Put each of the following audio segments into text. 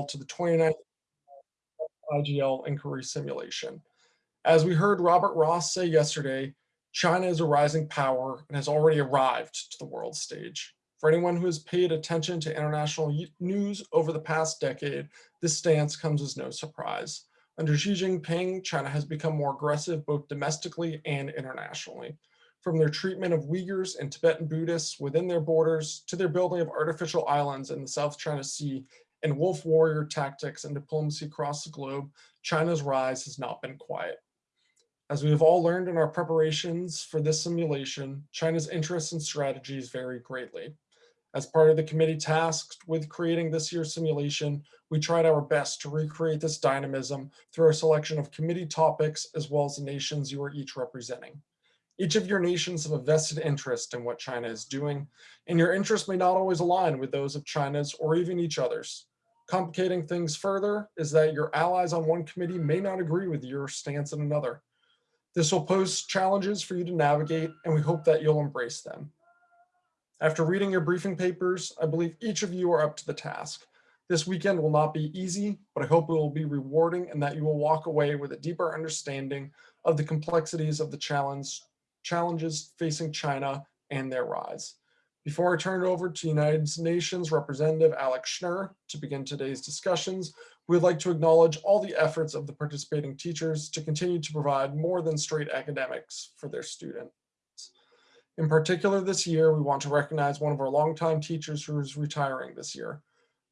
to the 29th IGL inquiry simulation. As we heard Robert Ross say yesterday, China is a rising power and has already arrived to the world stage. For anyone who has paid attention to international news over the past decade, this stance comes as no surprise. Under Xi Jinping, China has become more aggressive both domestically and internationally. From their treatment of Uyghurs and Tibetan Buddhists within their borders to their building of artificial islands in the South China Sea and wolf warrior tactics and diplomacy across the globe, China's rise has not been quiet. As we have all learned in our preparations for this simulation, China's interests and strategies vary greatly. As part of the committee tasked with creating this year's simulation, we tried our best to recreate this dynamism through our selection of committee topics as well as the nations you are each representing. Each of your nations have a vested interest in what China is doing, and your interests may not always align with those of China's or even each other's. Complicating things further is that your allies on one committee may not agree with your stance in another. This will pose challenges for you to navigate, and we hope that you'll embrace them. After reading your briefing papers, I believe each of you are up to the task. This weekend will not be easy, but I hope it will be rewarding and that you will walk away with a deeper understanding of the complexities of the challenge, challenges facing China and their rise. Before I turn it over to United Nations Representative Alex Schnur to begin today's discussions, We'd like to acknowledge all the efforts of the participating teachers to continue to provide more than straight academics for their students. In particular this year, we want to recognize one of our longtime teachers who is retiring this year.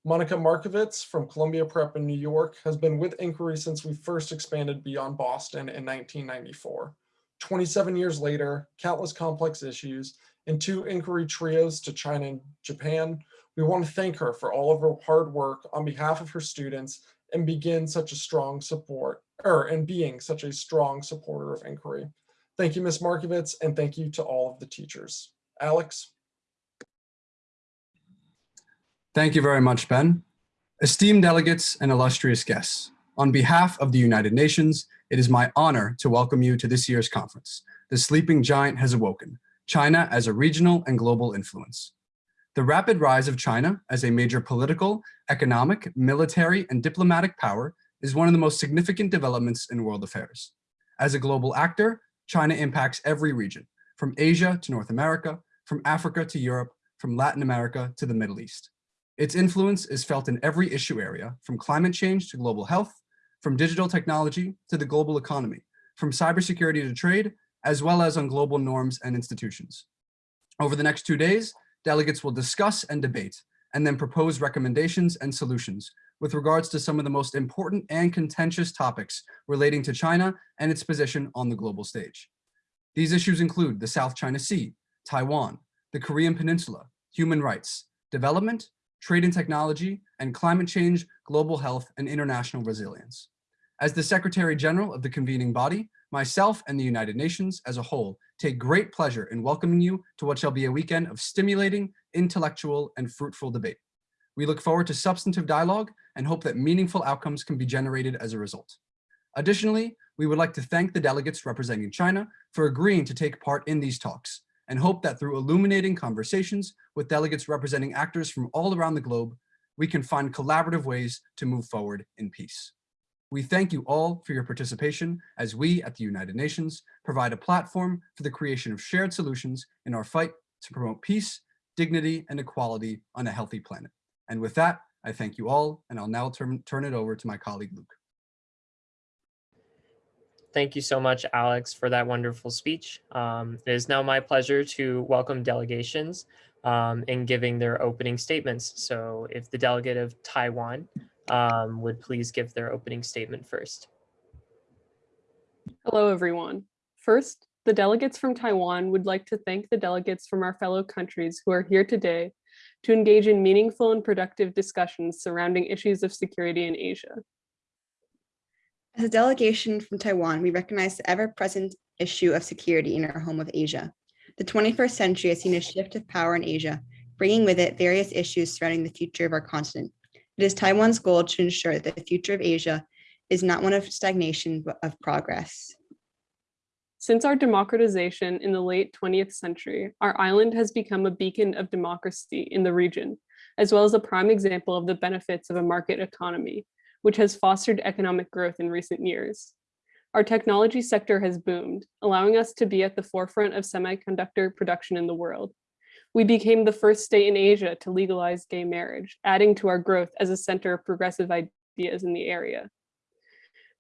Monica Markovitz from Columbia Prep in New York has been with Inquiry since we first expanded beyond Boston in 1994. 27 years later, countless complex issues, and two Inquiry trios to China and Japan, we want to thank her for all of her hard work on behalf of her students and begin such a strong support, or and being such a strong supporter of inquiry. Thank you, Ms. Markovitz, and thank you to all of the teachers. Alex. Thank you very much, Ben. Esteemed delegates and illustrious guests, on behalf of the United Nations, it is my honor to welcome you to this year's conference. The sleeping giant has awoken, China as a regional and global influence. The rapid rise of China as a major political, economic, military, and diplomatic power is one of the most significant developments in world affairs. As a global actor, China impacts every region, from Asia to North America, from Africa to Europe, from Latin America to the Middle East. Its influence is felt in every issue area, from climate change to global health, from digital technology to the global economy, from cybersecurity to trade, as well as on global norms and institutions. Over the next two days, delegates will discuss and debate, and then propose recommendations and solutions with regards to some of the most important and contentious topics relating to China and its position on the global stage. These issues include the South China Sea, Taiwan, the Korean Peninsula, human rights, development, trade and technology, and climate change, global health, and international resilience. As the Secretary General of the convening body, myself and the United Nations as a whole take great pleasure in welcoming you to what shall be a weekend of stimulating, intellectual, and fruitful debate. We look forward to substantive dialogue and hope that meaningful outcomes can be generated as a result. Additionally, we would like to thank the delegates representing China for agreeing to take part in these talks and hope that through illuminating conversations with delegates representing actors from all around the globe, we can find collaborative ways to move forward in peace. We thank you all for your participation as we at the United Nations provide a platform for the creation of shared solutions in our fight to promote peace, dignity, and equality on a healthy planet. And with that, I thank you all, and I'll now turn, turn it over to my colleague, Luke. Thank you so much, Alex, for that wonderful speech. Um, it is now my pleasure to welcome delegations um, in giving their opening statements. So if the delegate of Taiwan um, would please give their opening statement first. Hello, everyone. First, the delegates from Taiwan would like to thank the delegates from our fellow countries who are here today to engage in meaningful and productive discussions surrounding issues of security in Asia. As a delegation from Taiwan, we recognize the ever-present issue of security in our home of Asia. The 21st century has seen a shift of power in Asia, bringing with it various issues surrounding the future of our continent. It is Taiwan's goal to ensure that the future of Asia is not one of stagnation, but of progress. Since our democratization in the late 20th century, our island has become a beacon of democracy in the region, as well as a prime example of the benefits of a market economy, which has fostered economic growth in recent years. Our technology sector has boomed, allowing us to be at the forefront of semiconductor production in the world. We became the first state in Asia to legalize gay marriage, adding to our growth as a center of progressive ideas in the area.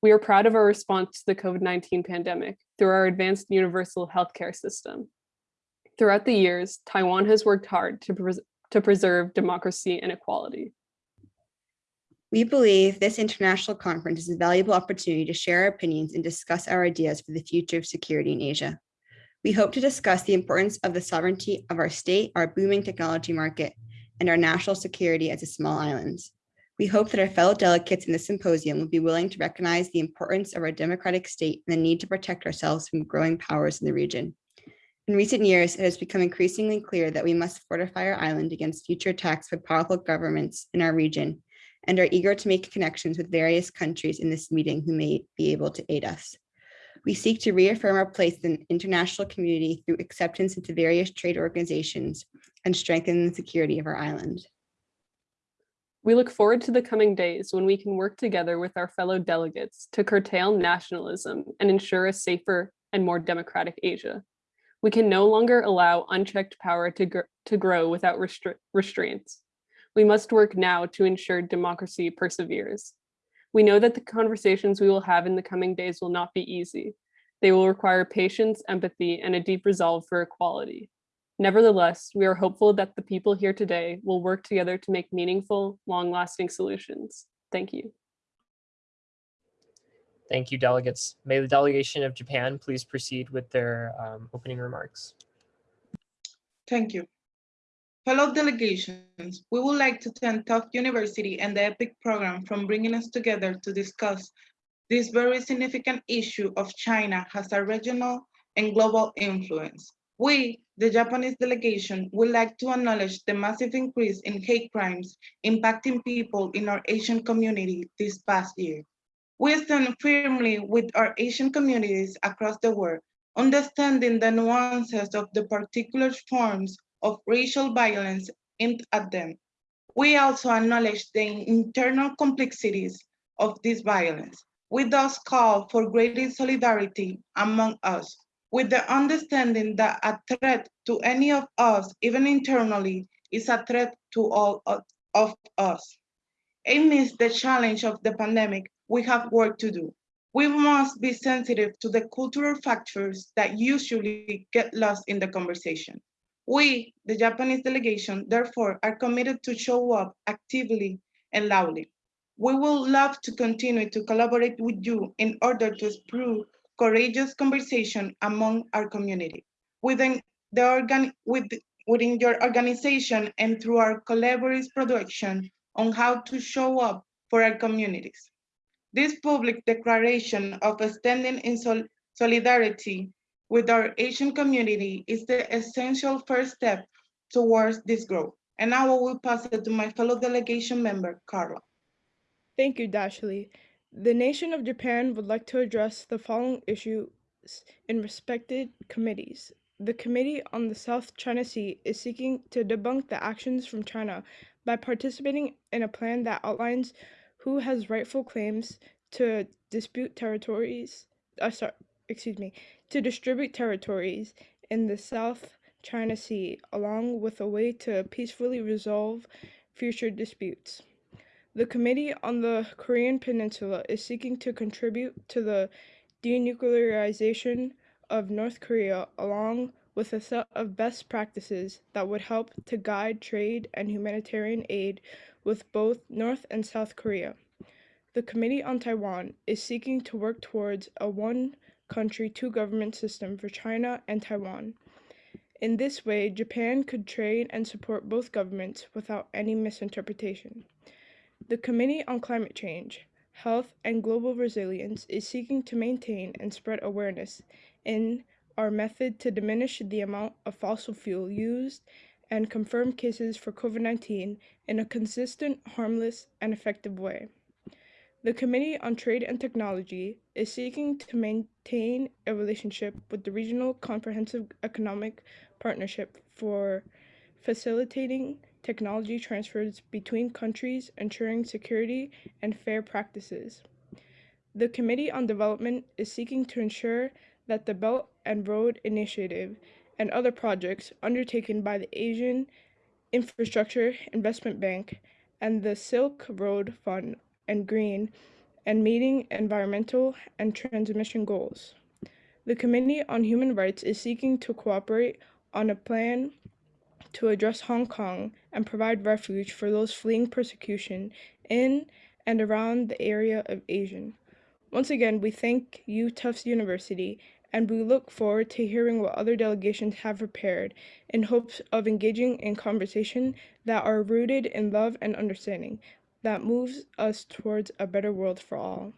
We are proud of our response to the COVID-19 pandemic through our advanced universal healthcare system. Throughout the years, Taiwan has worked hard to, pres to preserve democracy and equality. We believe this international conference is a valuable opportunity to share our opinions and discuss our ideas for the future of security in Asia. We hope to discuss the importance of the sovereignty of our state, our booming technology market, and our national security as a small island. We hope that our fellow delegates in this symposium will be willing to recognize the importance of our democratic state and the need to protect ourselves from growing powers in the region. In recent years, it has become increasingly clear that we must fortify our island against future attacks by powerful governments in our region and are eager to make connections with various countries in this meeting who may be able to aid us. We seek to reaffirm our place in the international community through acceptance into various trade organizations and strengthen the security of our island. We look forward to the coming days when we can work together with our fellow delegates to curtail nationalism and ensure a safer and more democratic Asia. We can no longer allow unchecked power to, gr to grow without restra restraints. We must work now to ensure democracy perseveres. We know that the conversations we will have in the coming days will not be easy. They will require patience, empathy, and a deep resolve for equality. Nevertheless, we are hopeful that the people here today will work together to make meaningful, long-lasting solutions. Thank you. Thank you, delegates. May the delegation of Japan please proceed with their um, opening remarks. Thank you. Fellow delegations, we would like to thank Tufts University and the EPIIC program from bringing us together to discuss this very significant issue of China has a regional and global influence. We, the Japanese delegation, would like to acknowledge the massive increase in hate crimes impacting people in our Asian community this past year. We stand firmly with our Asian communities across the world, understanding the nuances of the particular forms of racial violence aimed at them. We also acknowledge the internal complexities of this violence. We thus call for greater solidarity among us, with the understanding that a threat to any of us, even internally, is a threat to all of us. Amidst the challenge of the pandemic, we have work to do. We must be sensitive to the cultural factors that usually get lost in the conversation. We, the Japanese delegation, therefore, are committed to show up actively and loudly. We will love to continue to collaborate with you in order to spur courageous conversation among our community. Within, the organ with, within your organization and through our collaborative production on how to show up for our communities. This public declaration of standing in sol solidarity with our Asian community is the essential first step towards this growth. And now I will pass it to my fellow delegation member, Carla. Thank you, Dashley. The nation of Japan would like to address the following issues in respected committees. The Committee on the South China Sea is seeking to debunk the actions from China by participating in a plan that outlines who has rightful claims to dispute territories, uh, sorry, excuse me, to distribute territories in the South China Sea, along with a way to peacefully resolve future disputes. The Committee on the Korean Peninsula is seeking to contribute to the denuclearization of North Korea, along with a set of best practices that would help to guide trade and humanitarian aid with both North and South Korea. The Committee on Taiwan is seeking to work towards a one country, two government system for China and Taiwan. In this way, Japan could trade and support both governments without any misinterpretation. The Committee on Climate Change, Health, and Global Resilience is seeking to maintain and spread awareness in our method to diminish the amount of fossil fuel used and confirm cases for COVID 19 in a consistent, harmless, and effective way. The Committee on Trade and Technology is seeking to maintain a relationship with the Regional Comprehensive Economic Partnership for facilitating technology transfers between countries, ensuring security and fair practices. The Committee on Development is seeking to ensure that the Belt and Road Initiative and other projects undertaken by the Asian Infrastructure Investment Bank and the Silk Road Fund and Green and meeting environmental and transmission goals. The Committee on Human Rights is seeking to cooperate on a plan to address Hong Kong and provide refuge for those fleeing persecution in and around the area of ASEAN. Once again, we thank you, Tufts University, and we look forward to hearing what other delegations have prepared in hopes of engaging in conversation that are rooted in love and understanding that moves us towards a better world for all.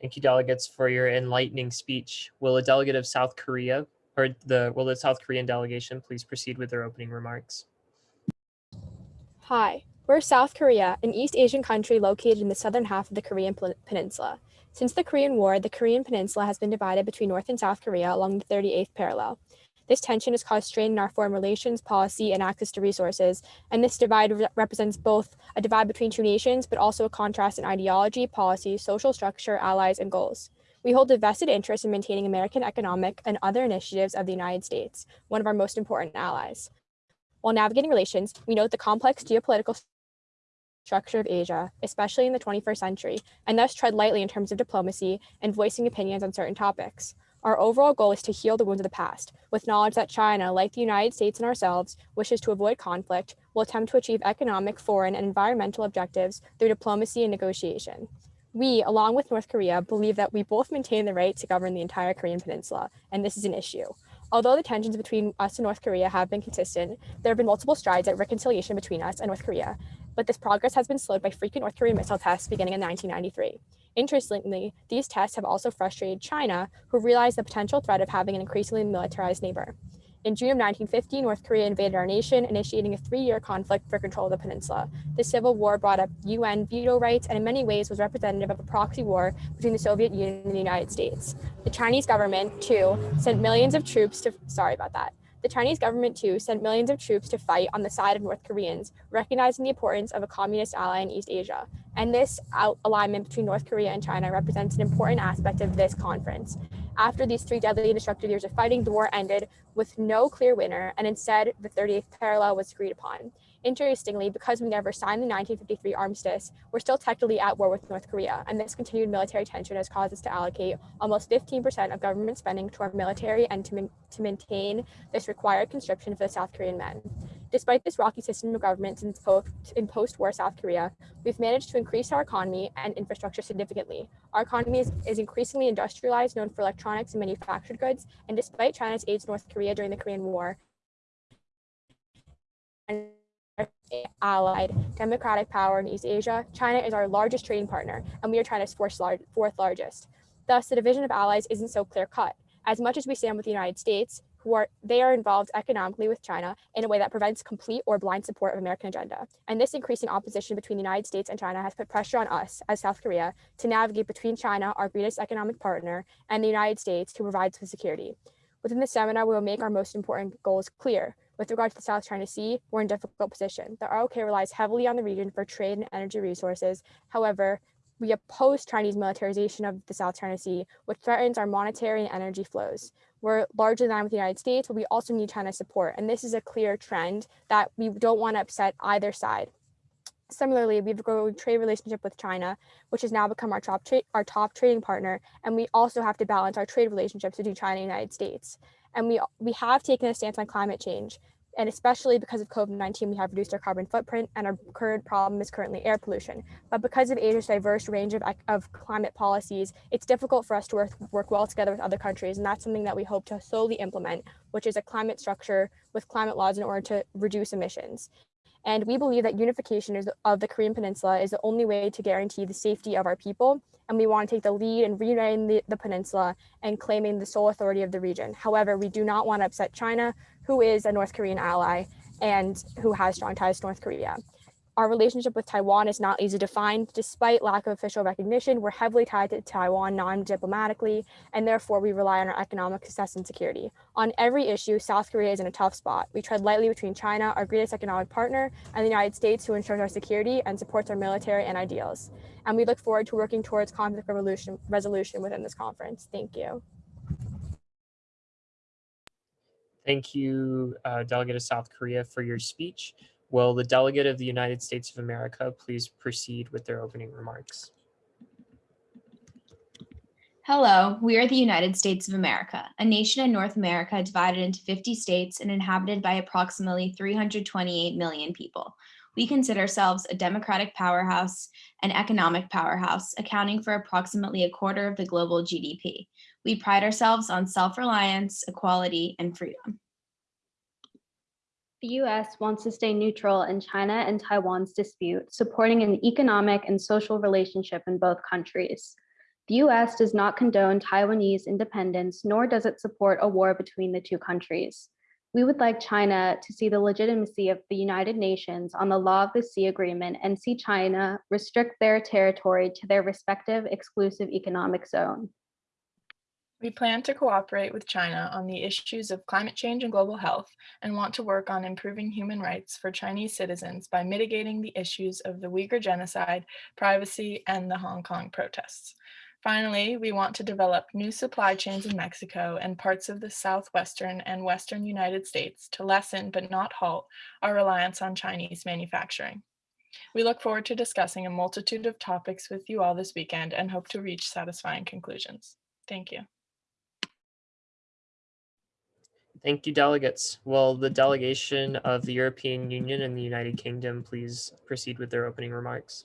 Thank you, delegates, for your enlightening speech. Will a delegate of South Korea or the will the South Korean delegation please proceed with their opening remarks? Hi, we're South Korea, an East Asian country located in the southern half of the Korean Peninsula. Since the Korean War, the Korean Peninsula has been divided between North and South Korea along the 38th parallel. This tension has caused strain in our foreign relations, policy, and access to resources, and this divide re- represents both a divide between two nations, but also a contrast in ideology, policy, social structure, allies, and goals. We hold a vested interest in maintaining American economic and other initiatives of the United States, one of our most important allies. While navigating relations, we note the complex geopolitical structure of Asia, especially in the 21st century, and thus tread lightly in terms of diplomacy and voicing opinions on certain topics. Our overall goal is to heal the wounds of the past, with knowledge that China, like the United States and ourselves, wishes to avoid conflict, will attempt to achieve economic, foreign, and environmental objectives through diplomacy and negotiation. We, along with North Korea, believe that we both maintain the right to govern the entire Korean peninsula, and this is an issue. Although the tensions between us and North Korea have been consistent, there have been multiple strides at reconciliation between us and North Korea, but this progress has been slowed by frequent North Korean missile tests beginning in 1993. Interestingly, these tests have also frustrated China, who realized the potential threat of having an increasingly militarized neighbor. In June of 1950, North Korea invaded our nation, initiating a three year conflict for control of the peninsula. The civil war brought up UN veto rights and, in many ways, was representative of a proxy war between the Soviet Union and the United States. The Chinese government, too, sent millions of troops to. Sorry about that. The Chinese government, too, sent millions of troops to fight on the side of North Koreans, recognizing the importance of a communist ally in East Asia. And this al- alignment between North Korea and China represents an important aspect of this conference. After these three deadly and destructive years of fighting, the war ended with no clear winner, and instead, the 38th parallel was agreed upon. Interestingly, because we never signed the 1953 armistice, we're still technically at war with North Korea, and this continued military tension has caused us to allocate almost 15% of government spending to our military and to, to maintain this required conscription for the South Korean men. Despite this rocky system of government since in post-war South Korea, we've managed to increase our economy and infrastructure significantly. Our economy is, is increasingly industrialized, known for electronics and manufactured goods, and despite China's aid to North Korea during the Korean War, and allied democratic power in East Asia, China is our largest trading partner, and we are China's fourth, lar- fourth largest. Thus, the division of allies isn't so clear cut. As much as we stand with the United States, who are they are involved economically with China in a way that prevents complete or blind support of American agenda. And this increasing opposition between the United States and China has put pressure on us as South Korea to navigate between China, our greatest economic partner, and the United States, who provides the security. Within the seminar, we will make our most important goals clear. With regard to the South China Sea, we're in a difficult position. The ROK relies heavily on the region for trade and energy resources. However, we oppose Chinese militarization of the South China Sea, which threatens our monetary and energy flows. We're largely aligned with the United States, but we also need China's support. And this is a clear trend that we don't want to upset either side. Similarly, we have a growing trade relationship with China, which has now become our top, our top trading partner. And we also have to balance our trade relationships between China and the United States. And we, we have taken a stance on climate change. And especially because of COVID 19, we have reduced our carbon footprint, and our current problem is currently air pollution. But because of Asia's diverse range of, of climate policies, it's difficult for us to work, work well together with other countries. And that's something that we hope to slowly implement, which is a climate structure with climate laws in order to reduce emissions. And we believe that unification is, of the Korean Peninsula is the only way to guarantee the safety of our people. And we want to take the lead in reuniting the, the peninsula and claiming the sole authority of the region. However, we do not want to upset China, who is a North Korean ally and who has strong ties to North Korea. Our relationship with Taiwan is not easy to find. Despite lack of official recognition, we're heavily tied to Taiwan non-diplomatically, and therefore we rely on our economic success and security. On every issue, South Korea is in a tough spot. We tread lightly between China, our greatest economic partner, and the United States, who ensures our security and supports our military and ideals. And we look forward to working towards conflict resolution, resolution within this conference. Thank you. Thank you, uh, Delegate of South Korea, for your speech. Will the Delegate of the United States of America please proceed with their opening remarks? Hello, we are the United States of America, a nation in North America divided into 50 states and inhabited by approximately 328 million people. We consider ourselves a democratic powerhouse and economic powerhouse, accounting for approximately a quarter of the global GDP. We pride ourselves on self-reliance, equality, and freedom. The U.S. wants to stay neutral in China and Taiwan's dispute, supporting an economic and social relationship in both countries. The U.S. does not condone Taiwanese independence, nor does it support a war between the two countries. We would like China to see the legitimacy of the United Nations on the Law of the Sea Agreement and see China restrict their territory to their respective exclusive economic zone. We plan to cooperate with China on the issues of climate change and global health and want to work on improving human rights for Chinese citizens by mitigating the issues of the Uyghur genocide, privacy, and the Hong Kong protests. Finally, we want to develop new supply chains in Mexico and parts of the southwestern and western United States to lessen but not halt our reliance on Chinese manufacturing. We look forward to discussing a multitude of topics with you all this weekend and hope to reach satisfying conclusions. Thank you. Thank you, delegates. Will the delegation of the European Union and the United Kingdom please proceed with their opening remarks?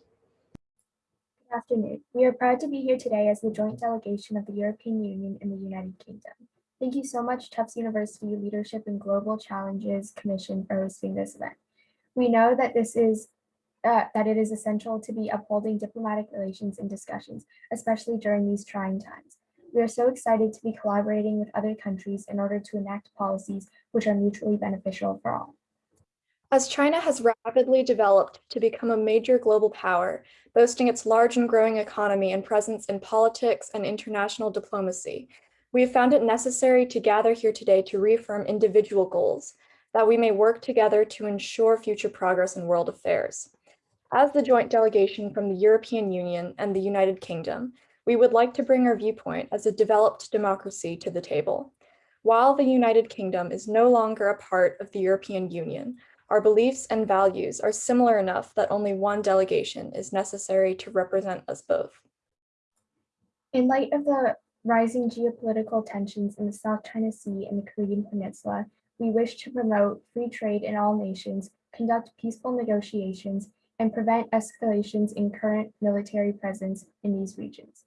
Good afternoon. We are proud to be here today as the joint delegation of the European Union and the United Kingdom. Thank you so much, Tufts University Leadership and Global Challenges Commission for hosting this event. We know that this is uh, that it is essential to be upholding diplomatic relations and discussions, especially during these trying times. We are so excited to be collaborating with other countries in order to enact policies which are mutually beneficial for all. As China has rapidly developed to become a major global power, boasting its large and growing economy and presence in politics and international diplomacy, we have found it necessary to gather here today to reaffirm individual goals, that we may work together to ensure future progress in world affairs. As the joint delegation from the European Union and the United Kingdom, we would like to bring our viewpoint as a developed democracy to the table. While the United Kingdom is no longer a part of the European Union, our beliefs and values are similar enough that only one delegation is necessary to represent us both. In light of the rising geopolitical tensions in the South China Sea and the Korean Peninsula, we wish to promote free trade in all nations, conduct peaceful negotiations, and prevent escalations in current military presence in these regions.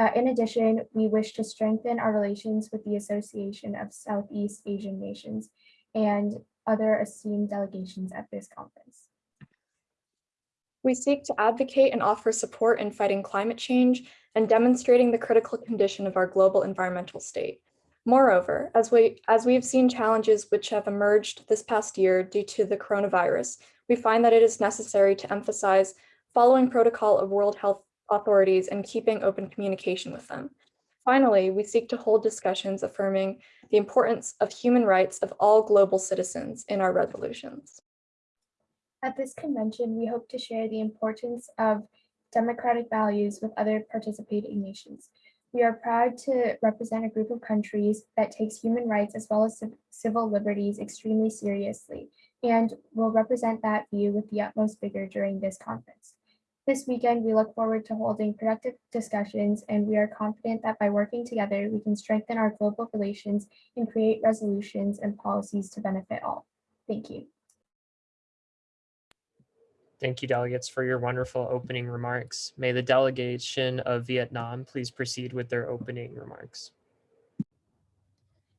Uh, in addition, we wish to strengthen our relations with the Association of Southeast Asian Nations and other esteemed delegations at this conference. We seek to advocate and offer support in fighting climate change and demonstrating the critical condition of our global environmental state. Moreover, as we, as we have seen challenges which have emerged this past year due to the coronavirus, we find that it is necessary to emphasize following protocol of World Health authorities and keeping open communication with them. Finally, we seek to hold discussions affirming the importance of human rights of all global citizens in our resolutions. At this convention, we hope to share the importance of democratic values with other participating nations. We are proud to represent a group of countries that takes human rights as well as civil liberties extremely seriously and will represent that view with the utmost vigor during this conference. This weekend, we look forward to holding productive discussions, and we are confident that by working together, we can strengthen our global relations and create resolutions and policies to benefit all. Thank you. Thank you, delegates, for your wonderful opening remarks. May the delegation of Vietnam please proceed with their opening remarks.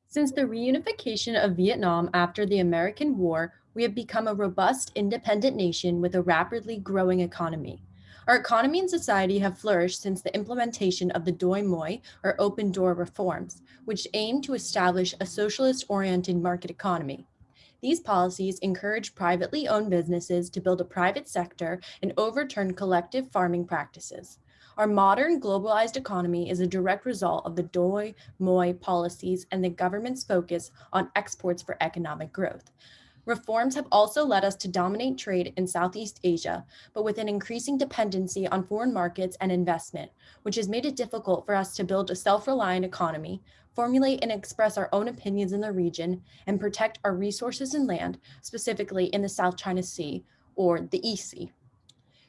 Since the reunification of Vietnam after the American War, we have become a robust, independent nation with a rapidly growing economy. Our economy and society have flourished since the implementation of the Doi Moi or open door reforms, which aim to establish a socialist oriented market economy. These policies encourage privately owned businesses to build a private sector and overturn collective farming practices. Our modern globalized economy is a direct result of the Doi Moi policies and the government's focus on exports for economic growth. Reforms have also led us to dominate trade in Southeast Asia, but with an increasing dependency on foreign markets and investment, which has made it difficult for us to build a self-reliant economy, formulate and express our own opinions in the region, and protect our resources and land, specifically in the South China Sea or the East Sea.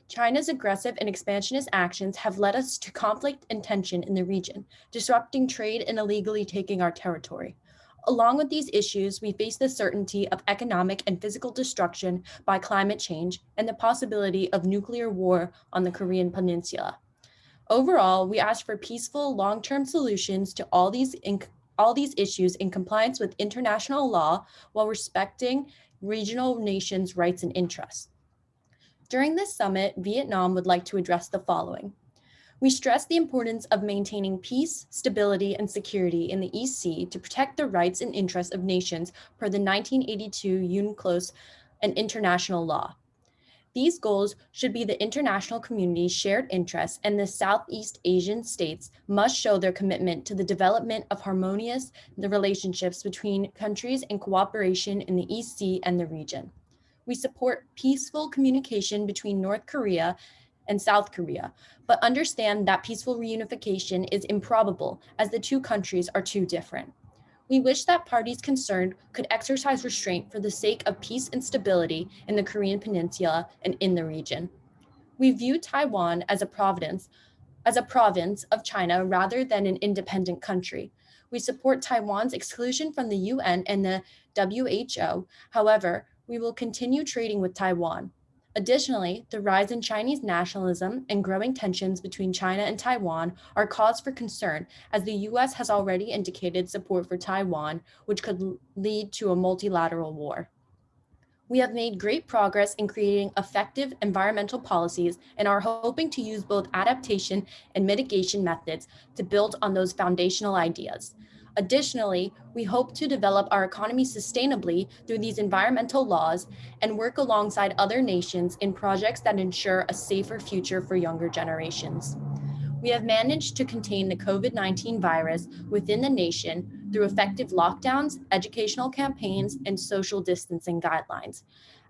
China's aggressive and expansionist actions have led us to conflict and tension in the region, disrupting trade and illegally taking our territory. Along with these issues, we face the certainty of economic and physical destruction by climate change and the possibility of nuclear war on the Korean Peninsula. Overall, we ask for peaceful, long-term solutions to all these, all these issues in compliance with international law while respecting regional nations' rights and interests. During this summit, Vietnam would like to address the following. We stress the importance of maintaining peace, stability, and security in the East Sea to protect the rights and interests of nations per the 1982 UNCLOS and international law. These goals should be the international community's shared interests and the Southeast Asian states must show their commitment to the development of harmonious the relationships between countries and cooperation in the East Sea and the region. We support peaceful communication between North Korea and South Korea, but understand that peaceful reunification is improbable as the two countries are too different. We wish that parties concerned could exercise restraint for the sake of peace and stability in the Korean Peninsula and in the region. We view Taiwan as a province, as a province of China rather than an independent country. We support Taiwan's exclusion from the UN and the WHO. However, we will continue trading with Taiwan. Additionally, the rise in Chinese nationalism and growing tensions between China and Taiwan are cause for concern as the US has already indicated support for Taiwan, which could lead to a multilateral war. We have made great progress in creating effective environmental policies and are hoping to use both adaptation and mitigation methods to build on those foundational ideas. Additionally, we hope to develop our economy sustainably through these environmental laws and work alongside other nations in projects that ensure a safer future for younger generations. We have managed to contain the COVID-19 virus within the nation through effective lockdowns, educational campaigns, and social distancing guidelines.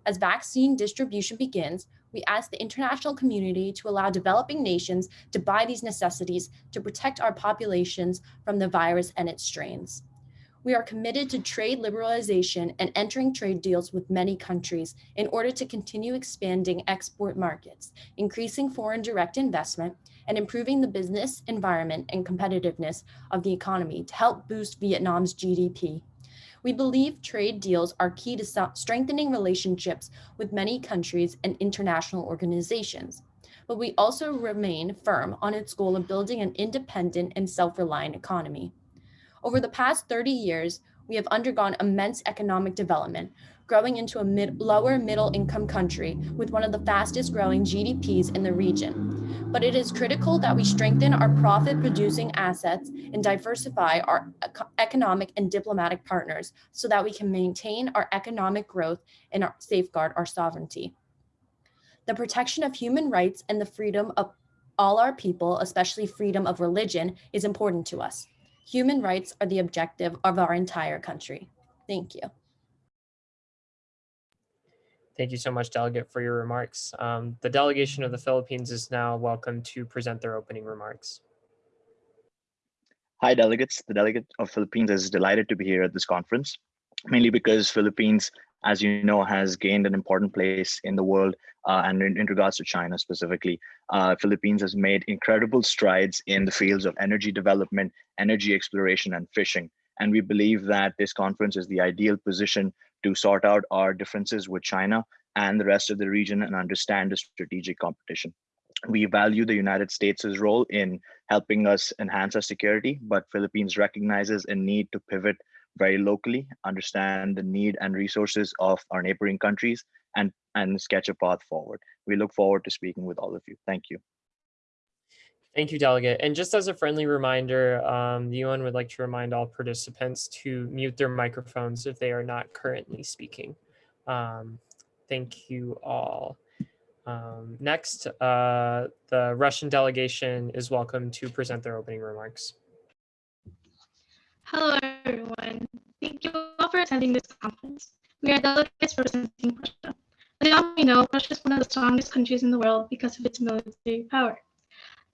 As vaccine distribution begins, we ask the international community to allow developing nations to buy these necessities to protect our populations from the virus and its strains. We are committed to trade liberalization and entering trade deals with many countries in order to continue expanding export markets, increasing foreign direct investment, and improving the business environment and competitiveness of the economy to help boost Vietnam's GDP. We believe trade deals are key to strengthening relationships with many countries and international organizations. But we also remain firm on its goal of building an independent and self-reliant economy. Over the past 30 years, we have undergone immense economic development, growing into a mid, lower middle income country with one of the fastest growing GDPs in the region. But it is critical that we strengthen our profit producing assets and diversify our economic and diplomatic partners so that we can maintain our economic growth and safeguard our sovereignty. The protection of human rights and the freedom of all our people, especially freedom of religion, is important to us. Human rights are the objective of our entire country. Thank you. Thank you so much, Delegate, for your remarks. Um, the delegation of the Philippines is now welcome to present their opening remarks. Hi, delegates. The delegate of Philippines is delighted to be here at this conference, mainly because Philippines, as you know, has gained an important place in the world uh, and in, in, regards to China specifically. Uh, Philippines has made incredible strides in the fields of energy development, energy exploration, and fishing. And we believe that this conference is the ideal position to sort out our differences with China and the rest of the region and understand the strategic competition. We value the United States' role in helping us enhance our security, but Philippines recognizes a need to pivot very locally, understand the need and resources of our neighboring countries, and, and sketch a path forward. We look forward to speaking with all of you. Thank you. Thank you, Delegate. And just as a friendly reminder, um, the UN would like to remind all participants to mute their microphones if they are not currently speaking. Um, thank you all. Um, next, uh, the Russian delegation is welcome to present their opening remarks. Hello, everyone. Thank you all for attending this conference. We are delegates representing Russia. As you all know, Russia is one of the strongest countries in the world because of its military power.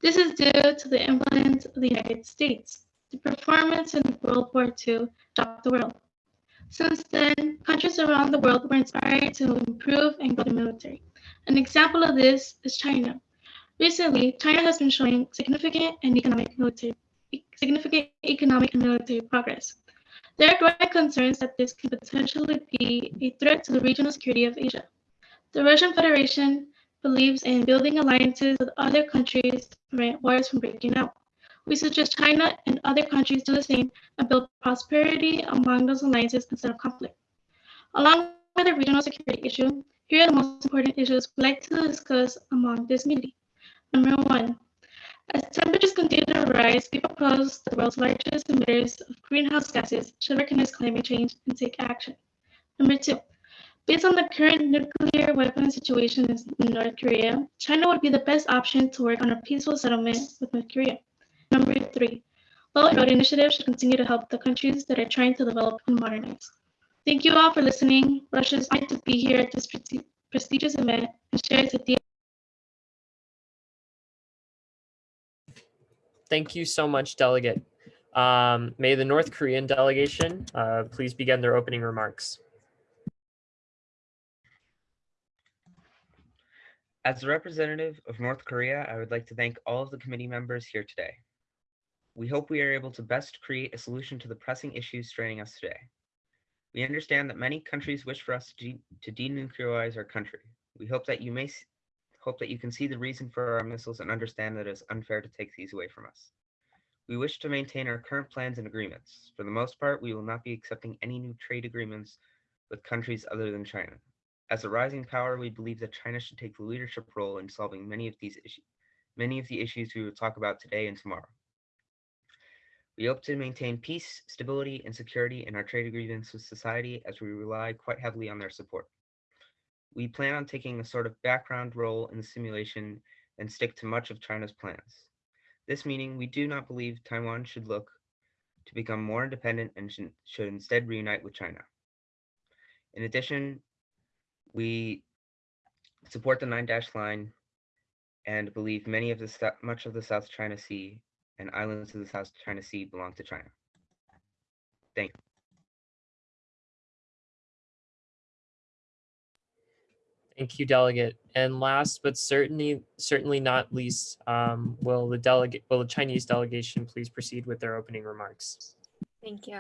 This is due to the influence of the United States. The performance in World War II shocked the world. Since then, countries around the world were inspired to improve and grow the military. An example of this is China. Recently, China has been showing significant and economic military significant economic and military progress. There are growing concerns that this could potentially be a threat to the regional security of Asia. The Russian Federation believes in building alliances with other countries to prevent wars from breaking out. We suggest China and other countries do the same and build prosperity among those alliances instead of conflict. Along with the regional security issue, here are the most important issues we'd like to discuss among this meeting. Number one, as temperatures continue to rise, we propose the world's largest emitters of greenhouse gases should recognize climate change and take action. Number two, based on the current nuclear weapons situation in North Korea, China would be the best option to work on a peaceful settlement with North Korea. Number three, Belt and Road Initiative should continue to help the countries that are trying to develop and modernize. Thank you all for listening. Russia is honored to be here at this prestigious event and share its ideas Thank you so much, Delegate. Um, may the North Korean delegation uh, please begin their opening remarks. As a representative of North Korea, I would like to thank all of the committee members here today. We hope we are able to best create a solution to the pressing issues straining us today. We understand that many countries wish for us to, to denuclearize our country. We hope that you may hope that you can see the reason for our missiles and understand that it is unfair to take these away from us. We wish to maintain our current plans and agreements. For the most part, we will not be accepting any new trade agreements with countries other than China. As a rising power, we believe that China should take the leadership role in solving many of these issues, many of the issues we will talk about today and tomorrow. We hope to maintain peace, stability, and security in our trade agreements with society as we rely quite heavily on their support. We plan on taking a sort of background role in the simulation and stick to much of China's plans. This meaning, we do not believe Taiwan should look to become more independent and should instead reunite with China. In addition, we support the Nine Dash Line and believe many of the much of the South China Sea and islands of the South China Sea belong to China. Thank you. Thank you, delegate. And last but certainly certainly not least, um, will the delegate will the Chinese delegation please proceed with their opening remarks? Thank you.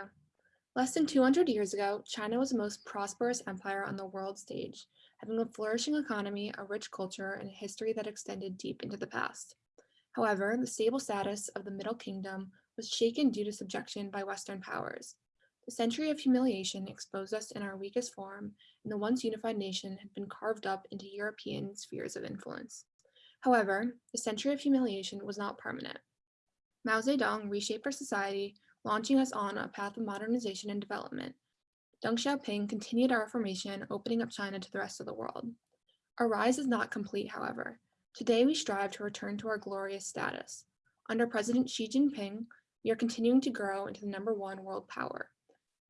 Less than 200 years ago, China was the most prosperous empire on the world stage, having a flourishing economy, a rich culture, and a history that extended deep into the past. However, the stable status of the Middle Kingdom was shaken due to subjection by Western powers. The century of humiliation exposed us in our weakest form, and the once unified nation had been carved up into European spheres of influence. However, the century of humiliation was not permanent. Mao Zedong reshaped our society, launching us on a path of modernization and development. Deng Xiaoping continued our reformation, opening up China to the rest of the world. Our rise is not complete, however. Today, we strive to return to our glorious status. Under President Xi Jinping, we are continuing to grow into the number one world power.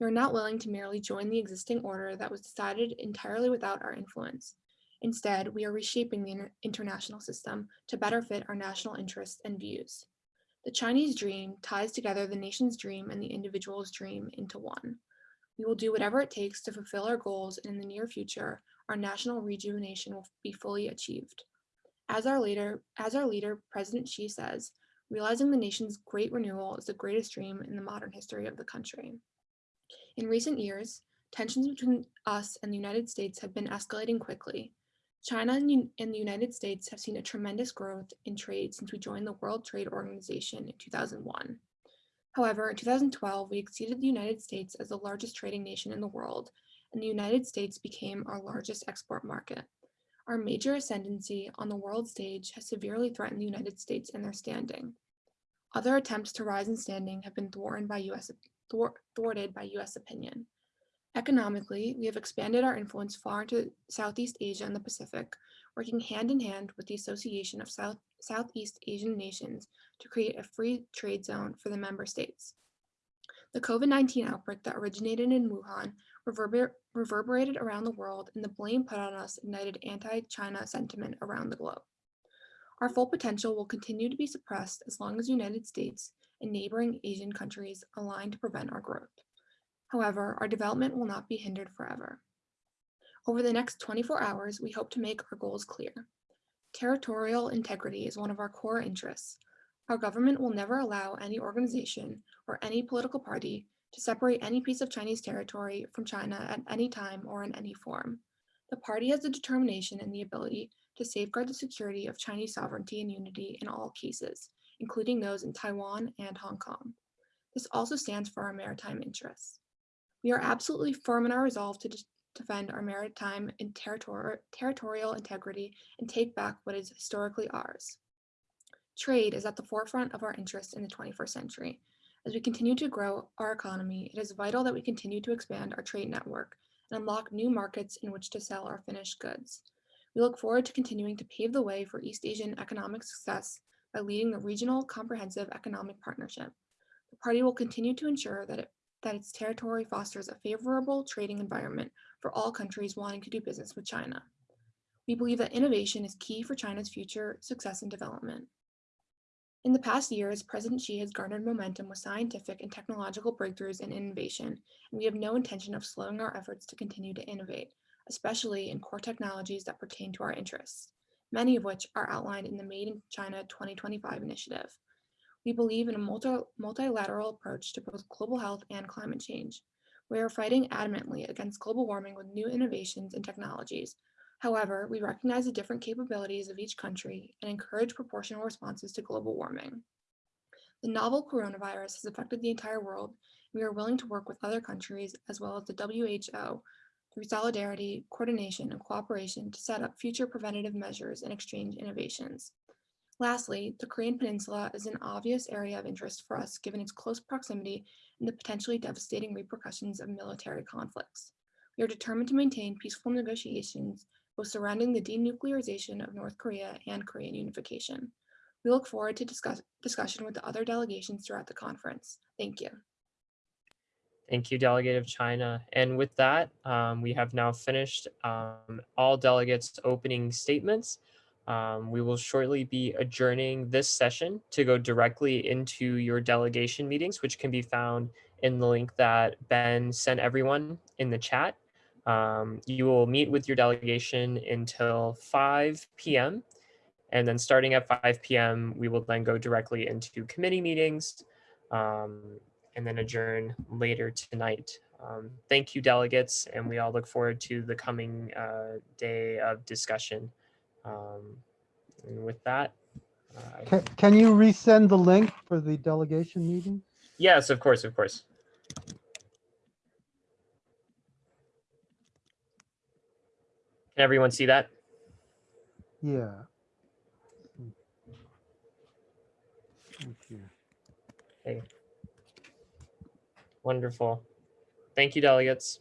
We are not willing to merely join the existing order that was decided entirely without our influence. Instead, we are reshaping the inter international system to better fit our national interests and views. The Chinese dream ties together the nation's dream and the individual's dream into one. We will do whatever it takes to fulfill our goals and in the near future, our national rejuvenation will be fully achieved. As our leader, as our leader, President Xi says, realizing the nation's great renewal is the greatest dream in the modern history of the country. In recent years, tensions between us and the United States have been escalating quickly. China and, the United States have seen a tremendous growth in trade since we joined the World Trade Organization in 2001. However, in 2012, we exceeded the United States as the largest trading nation in the world, and the United States became our largest export market. Our major ascendancy on the world stage has severely threatened the United States and their standing. Other attempts to rise in standing have been thwarted by US, thwarted by US opinion. Economically, we have expanded our influence far into Southeast Asia and the Pacific, working hand in hand with the Association of South, Southeast Asian Nations to create a free trade zone for the member states. The COVID 19 outbreak that originated in Wuhan reverber- reverberated around the world, and the blame put on us ignited anti China sentiment around the globe. Our full potential will continue to be suppressed as long as the United States and neighboring Asian countries align to prevent our growth. However, our development will not be hindered forever. Over the next 24 hours, we hope to make our goals clear. Territorial integrity is one of our core interests. Our government will never allow any organization or any political party to separate any piece of Chinese territory from China at any time or in any form. The party has the determination and the ability to safeguard the security of Chinese sovereignty and unity in all cases, including those in Taiwan and Hong Kong. This also stands for our maritime interests. We are absolutely firm in our resolve to defend our maritime and territor- territorial integrity and take back what is historically ours. Trade is at the forefront of our interests in the 21st century. As we continue to grow our economy, it is vital that we continue to expand our trade network and unlock new markets in which to sell our finished goods. We look forward to continuing to pave the way for East Asian economic success by leading the Regional Comprehensive Economic Partnership. The party will continue to ensure that, it, that its territory fosters a favorable trading environment for all countries wanting to do business with China. We believe that innovation is key for China's future success and development. In the past years, President Xi has garnered momentum with scientific and technological breakthroughs and innovation, and we have no intention of slowing our efforts to continue to innovate, especially in core technologies that pertain to our interests, many of which are outlined in the Made in China 2025 initiative. We believe in a multi multilateral approach to both global health and climate change. We are fighting adamantly against global warming with new innovations and technologies. However, we recognize the different capabilities of each country and encourage proportional responses to global warming. The novel coronavirus has affected the entire world. We are willing to work with other countries as well as the WHO through solidarity, coordination, and cooperation to set up future preventative measures and exchange innovations. Lastly, the Korean Peninsula is an obvious area of interest for us given its close proximity and the potentially devastating repercussions of military conflicts. We are determined to maintain peaceful negotiations both surrounding the denuclearization of North Korea and Korean unification. We look forward to discuss, discussion with the other delegations throughout the conference. Thank you. Thank you, Delegate of China. And with that, um, we have now finished um, all delegates' opening statements. Um, we will shortly be adjourning this session to go directly into your delegation meetings, which can be found in the link that Ben sent everyone in the chat. Um, you will meet with your delegation until 5 p.m. And then starting at 5 p.m., we will then go directly into committee meetings um, and then adjourn later tonight. Um, thank you, delegates, and we all look forward to the coming uh, day of discussion. Um, and with that, uh, Can, can you resend the link for the delegation meeting? yes, of course, of course. Can everyone see that? Yeah. Thank you. Okay. Wonderful. Thank you, delegates.